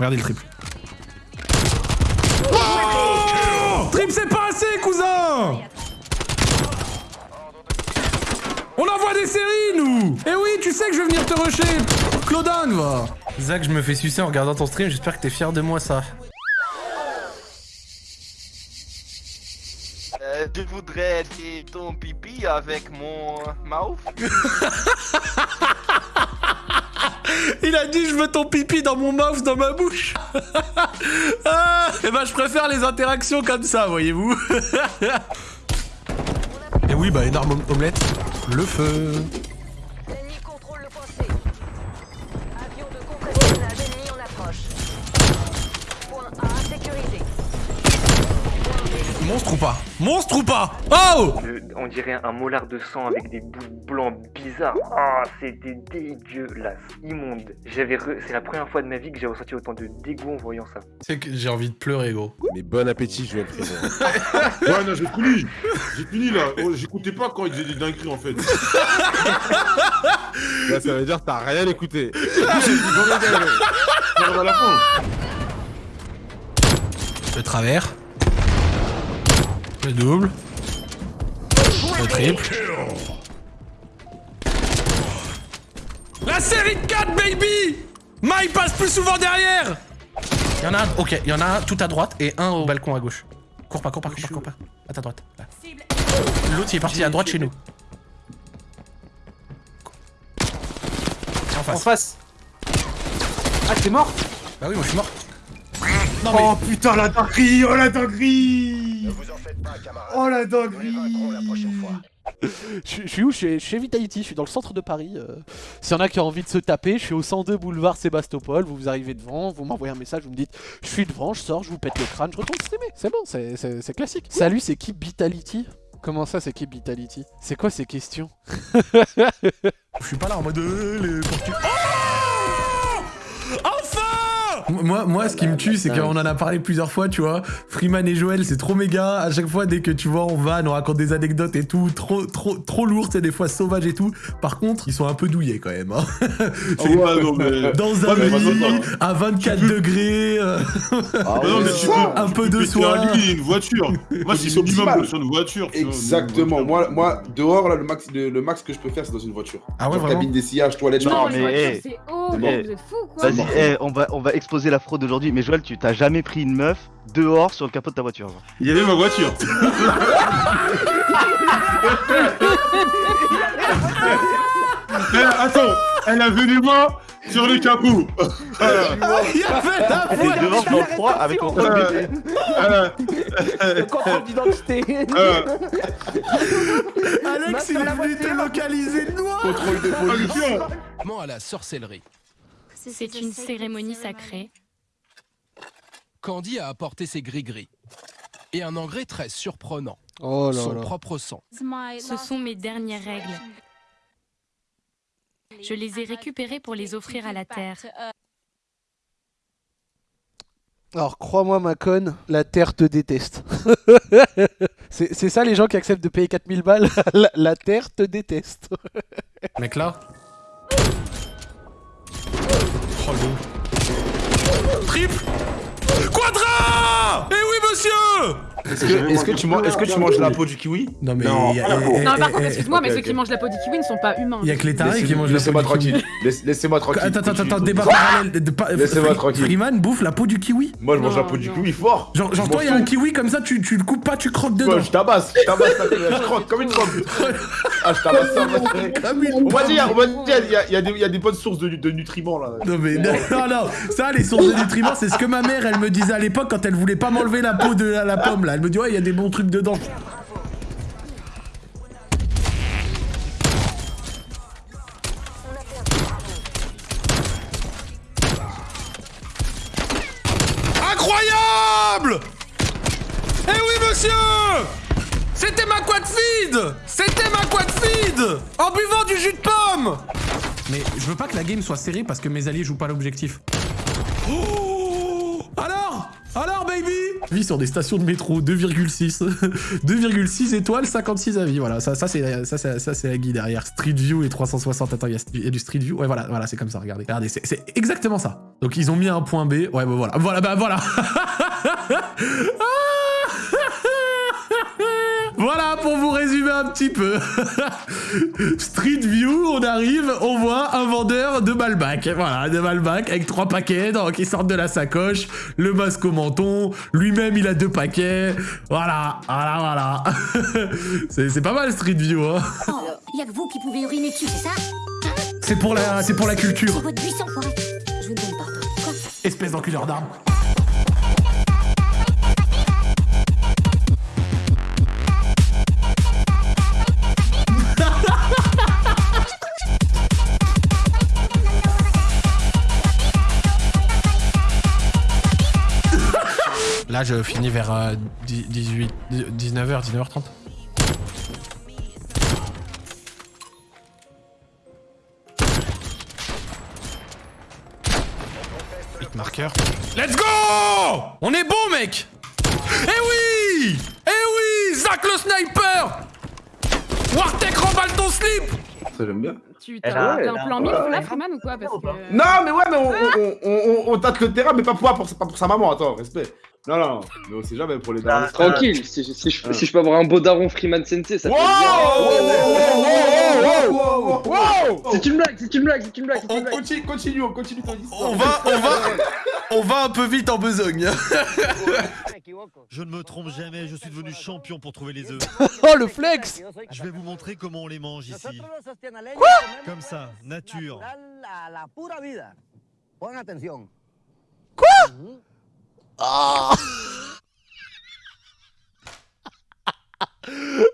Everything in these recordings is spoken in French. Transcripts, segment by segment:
Regardez le triple. Oh Triple, c'est pas assez, cousin On envoie des séries, nous Eh oui, tu sais que je vais venir te rusher Claudan, va Zach, je me fais sucer en regardant ton stream, j'espère que t'es fier de moi, ça. Euh, je voudrais ton pipi avec mon mouth. Il a dit je veux ton pipi dans mon mouth, dans ma bouche. ah, et ben je préfère les interactions comme ça, voyez-vous. et oui, bah énorme om- omelette. Le feu. Monstre ou pas Monstre ou pas Oh Le- on dirait un molar de sang avec des bouts blancs bizarres. Ah, c'était dégueulasse, immonde. J'avais, re- c'est la première fois de ma vie que j'ai ressenti autant de dégoût en voyant ça. C'est que j'ai envie de pleurer, gros. Mais bon appétit, je vais le frérot. Ouais, non, j'ai fini. J'ai fini là. Oh, J'écoutais pas quand il disait des dingueries en fait. Là, ça veut dire que t'as rien écouté. Le travers. Le double. Le triple. La série de 4, baby Mai passe plus souvent derrière Il y en a un, ok, il y en a un tout à droite et un au balcon à gauche. Cours pas, cours pas, cours pas, cours pas. À ta droite. L'autre il est parti à droite chez nous. En En face. face. Ah, t'es mort? Bah oui, moi je suis mort. Oh putain, la dinguerie Oh la dinguerie Oh la dinguerie Je, je suis où? Je suis, je suis chez Vitality, je suis dans le centre de Paris. euh. S'il y en a qui ont envie de se taper, je suis au 102 boulevard Sébastopol. Vous vous arrivez devant, vous m'envoyez un message, vous me dites je suis devant, je sors, je vous pète le crâne, je retourne streamer. C'est bon, c'est- classique. Salut, c'est qui Vitality? Comment ça, c'est qui Vitality? C'est quoi ces questions? Je suis pas là en mode euh, les Oh moi, moi, ce qui me tue, c'est qu'on en a parlé plusieurs fois, tu vois. Freeman et Joël, c'est trop méga. À chaque fois, dès que tu vois, on va, on raconte des anecdotes et tout, trop, trop, trop lourd, c'est des fois sauvage et tout. Par contre, ils sont un peu douillés quand même. hein. Ah ouais, non, mais. Dans un Ouais, lit, à 24 degrés, euh, Ah non, mais tu peux, un tu peu peux de soin. un lit et une voiture. Moi, c'est Ils minimum sur une voiture. Exactement. une voiture. Moi, moi, dehors, là, le max, le, le max que je peux faire, c'est dans une voiture. Ah ouais, Genre cabine d'essayage, toilette. Non, je- mais eh, c'est oh, eh, vous êtes fou quoi. Vas-y, eh, on, va, on va la fraude aujourd'hui. Mais Joël, tu t'as jamais pris une meuf dehors sur le capot de ta voiture. genre. Il y avait ma voiture. Attends, elle a venu moi sur le capot. Il y avait la Elle est dehors dans le froid avec mon Euh, euh, Le contrôle d'identité euh, Alex, il est venu te localiser noir Contrôle de police. à la sorcellerie. C'est une cérémonie sacrée. Candy a apporté ses gris-gris. Et un engrais très surprenant. Oh là Son là. propre sang. Ce sont mes dernières règles. Je les ai récupérées pour les offrir à la Terre. Alors, crois-moi, ma conne, la Terre te déteste. c'est c'est ça les gens qui acceptent de payer 4000 balles? La, la Terre te déteste. Mec là Le Triple Quadra Eh oui monsieur Est-ce que, tu manges, est-ce que tu manges la peau du kiwi? Non mais Non, il y a, Non, par contre, excuse-moi, mais ceux qui mangent la peau du kiwi ne sont pas humains. Il y a que les tarés qui mangent la Laissez-moi peau du kiwi. Laissez-moi tranquille. Attends, attends, attends, débat parallèle. pas- Laissez-moi tranquille. Freeman bouffe la peau du kiwi? Moi, je mange la peau du kiwi fort. Genre, toi, il y a un kiwi comme ça, tu, le coupes pas, tu croques dedans. Moi, je tabasse, je tabasse la tête, je croque comme une trompe. Ah, je tabasse ça, moi. Comme une On va pomme. dire, on va dire, il y a, des- bonnes sources de, nutriments là. Non mais non, non, ça les sources de nutriments c'est ce que ma mère elle me disait à l'époque quand elle voulait pas m'enlever la peau de la pomme là. Elle me dit ouais il y a des bons trucs dedans. Incroyable! Eh oui monsieur! C'était ma quad feed C'était ma quad feed En buvant du jus de pomme! Mais je veux pas que la game soit serrée parce que mes alliés jouent pas l'objectif. Oh Alors baby Vie sur des stations de métro, 2,6. 2,6 étoiles, 56 avis. Voilà, ça, ça c'est ça, ça, la guide derrière. Street View et 360. Attends, il y, a- du Street View. Ouais, voilà, voilà c'est comme ça, regardez. Regardez, c'est exactement ça. Donc, ils ont mis un point B. Ouais, bah voilà. Voilà, bah voilà. Voilà pour vous résumer un petit peu. Street View, on arrive, on voit un vendeur de Malbac. Voilà, de Malbac avec trois paquets donc, qui sortent de la sacoche, le masque au menton, lui-même il a deux paquets. Voilà, voilà, voilà. c'est pas mal Street View, hein. Y a que vous qui pouvez uriner dessus, c'est ça? C'est pour la, c'est pour la C'est culture. votre buisson, forêt. Je vous donne pardon. Quoi? Espèce d'enculeur d'armes. Là, je finis vers euh, 18, 19h, 19h30. Hit marqueur. Let's go On est bon, mec Eh oui Eh oui Zach le sniper Wartek remballe ton slip Ça, j'aime bien. Tu Elle t'as un plan mille là, Freeman, ou quoi? Parce que... Non, mais ouais, mais on, on, on, on, on tâte le terrain, mais pas pour, pour, pas pour sa maman, attends, respect. Non, non, non, mais on sait jamais pour les darons. Tranquille, si, si je, si je peux avoir un beau daron Freeman Sensei, ça Wow fait Wow, wow, wow, wow, wow. C'est une blague, c'est une blague, c'est une blague, c'est une blague. continue, continue, on continue ton histoire. On va, on va, on va un peu vite en besogne. Je ne me trompe jamais, je suis devenu champion pour trouver les œufs. Oh le flex Je vais vous montrer comment on les mange ici. Quoi Comme ça, nature. Ah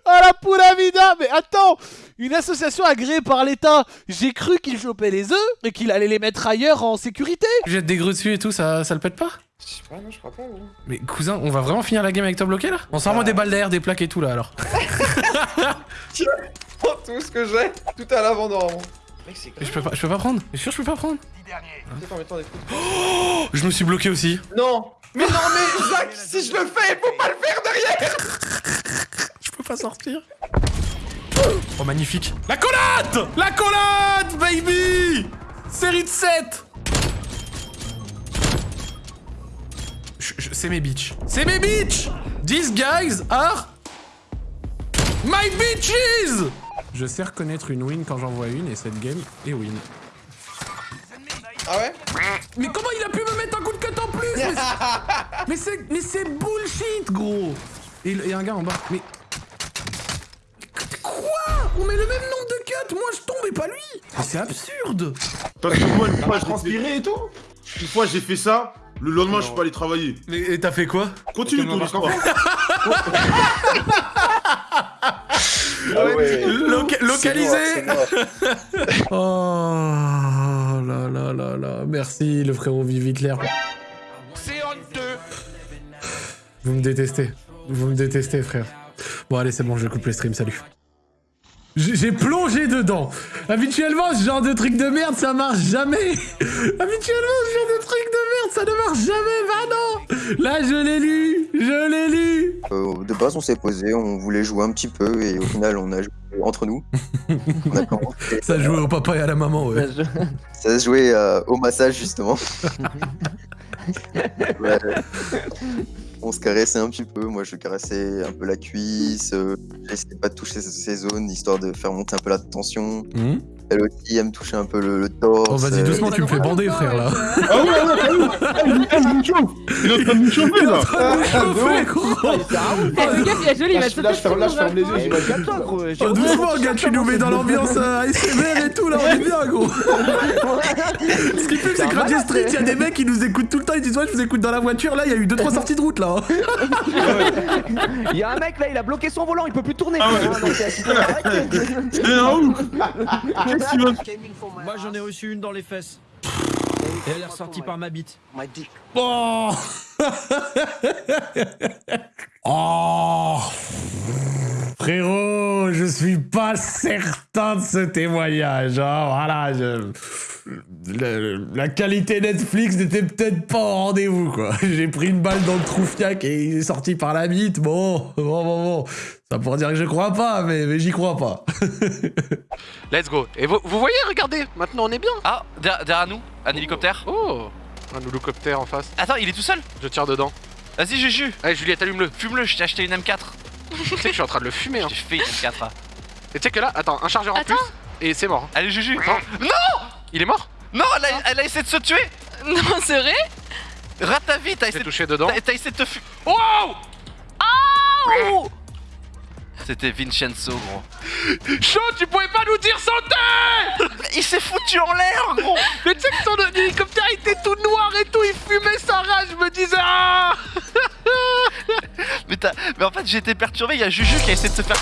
Ah la pura vida Mais attends Une association agréée par l'État J'ai cru qu'il chopait les œufs et qu'il allait les mettre ailleurs en sécurité Jette des grues dessus et tout, ça, ça le pète pas? Je sais pas, non, je crois pas. Mais cousin, on va vraiment finir la game avec toi bloqué là? On sort moi des balles d'air, des plaques et tout là alors. Prends tout ce que j'ai, tout à l'avant normalement. Mec, c'est Mais je peux pas, je peux pas prendre. T'es sûr je peux pas prendre Oh, Je me suis bloqué aussi. Non Mais non, mais Zach, si je le fais, faut pas le faire derrière Je peux pas sortir. Oh magnifique. La collade La collade, baby Série de 7 Je- je- C'est mes bitches. C'est mes bitches These guys are my bitches Je sais reconnaître une win quand j'en vois une et cette game est win. Ah ouais? Mais comment il a pu me mettre un coup de plus Mais c'est- Mais c'est mais c'est bullshit gros Et il y a un gars en bas. Mais quoi? On met le même nombre de cuts Moi je tombe et pas lui Mais c'est absurde Parce que moi, une fois, je transpiré et tout Une fois, j'ai fait ça. Le lendemain, je suis pas allé travailler. Mais et t'as fait quoi? Continue ton histoire. Ah ouais. Loca- localisé. Oh là là là là Merci le frérot Vive Hitler. C'est honteux. Vous me détestez. Vous me détestez frère. Bon allez c'est bon je coupe le stream, salut. J'ai plongé dedans. Habituellement, ce genre de truc de merde, ça marche jamais. Habituellement, ce genre de truc de merde, ça ne marche jamais. Bah non. Là, je l'ai lu. Je l'ai lu. Euh, de base, on s'est posé, on voulait jouer un petit peu et au final, on a joué entre nous. On a commencé- Ça jouait au papa et à la maman, ouais. Ça se jouait euh, au massage, justement. Ouais. On se caressait un petit peu. Moi, je caressais un peu la cuisse. euh, J'essayais pas de toucher ces- zones, histoire de faire monter un peu la tension. Mhm. Elle aussi, elle me touchait un peu le, le torse. Oh, vas-y, euh, doucement, tu me fais bander, frère, là. Ah ouais, ouais, t'as vu Ah, Il est en train de nous chauffer Il est en train de nous chauffer, là Chauffer, gros. Le gars, il est joli, il va te Là, je ferme, là, je ferme les yeux, sauter j'imagine. Oh, doucement, gars, tu nous mets dans l'ambiance euh, ASMR et tout, là, on est bien, gros. Ce qui fait, c'est que Radio Street, il y a des mecs qui nous écoutent tout le temps, ils disent, ouais, je vous écoute dans la voiture, là, il y a eu 2-3 sorties de route, là. Il y a un mec là, il a bloqué son volant, il peut plus tourner. Ah hein, arrête. C'est un ouf Moi j'en ai reçu une dans les fesses. Et elle est ressortie par ma bite. Oh Oh Frérot, je suis pas certain de ce témoignage. hein, Voilà, je- le- la qualité Netflix n'était peut-être pas au rendez-vous, quoi. J'ai pris une balle dans le troufiac et il est sorti par la bite. Bon, bon, bon, bon. Ça pour dire que je crois pas, mais, mais j'y crois pas. Let's go. Et vous, vous voyez, regardez, maintenant on est bien. Ah, derrière, derrière nous, un hélicoptère. Oh, un hélicoptère en face. Attends, il est tout seul Je tire dedans. Vas-y, Juju. Allez, Juliette, allume-le. Fume-le, je t'ai acheté une M4. tu sais que je suis en train de le fumer. Hein. J'ai fait une M4. là. Et tu sais que là, attends, un chargeur en plus et c'est mort. Allez, Juju. Attends. Non Il est mort? Non, elle a, elle a essayé de se tuer. Non, c'est vrai? Rate ta vie, t'as essayé, touché dedans. t'as- t'as essayé de te fumer. Wow Oh C'était Vincenzo, gros. Chaud, tu pouvais pas nous dire santé Il s'est foutu en l'air, gros. Mais tu sais que ton hélicoptère était tout noir et tout, il fumait sa rage, je me disais ah mais, mais en fait, été perturbé, il y a Juju qui a essayé de se faire...